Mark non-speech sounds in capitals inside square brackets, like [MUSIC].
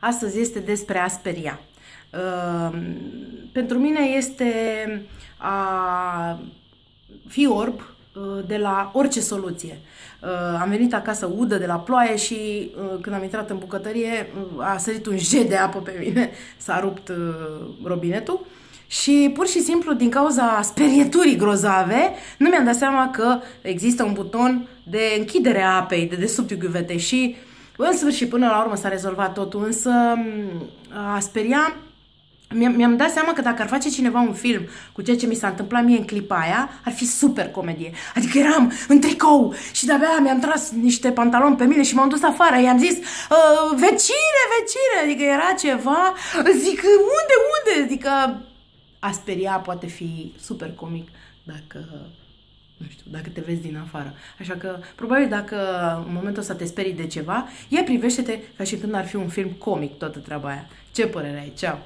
Astăzi este despre a speria. Uh, pentru mine este a fi orb uh, de la orice soluție. Uh, am venit acasă udă de la ploaie și uh, când am intrat în bucătărie a sărit un jet de apă pe mine, [LAUGHS] s-a rupt robinetul și pur și simplu din cauza sperieturii grozave nu mi-am dat seama că există un buton de închidere a apei de desubtul ghiuvetei și în sfârșit, până la urmă s-a rezolvat totul, însă a speria mi-am dat seama că dacă ar face cineva un film cu ceea ce mi s-a întâmplat mie în clipa aia, ar fi super comedie. Adică eram în tricou și de-abia mi-am tras niște pantaloni pe mine și m-am dus afară. I-am zis, uh, vecine, vecine, adică era ceva. Zic, unde, unde? Adică a speria poate fi super comic dacă nu știu, dacă te vezi din afară. Așa că, probabil dacă în momentul ăsta te sperii de ceva, ia privește-te ca și când ar fi un film comic toată treaba aia. Ce părere ai? Ceau!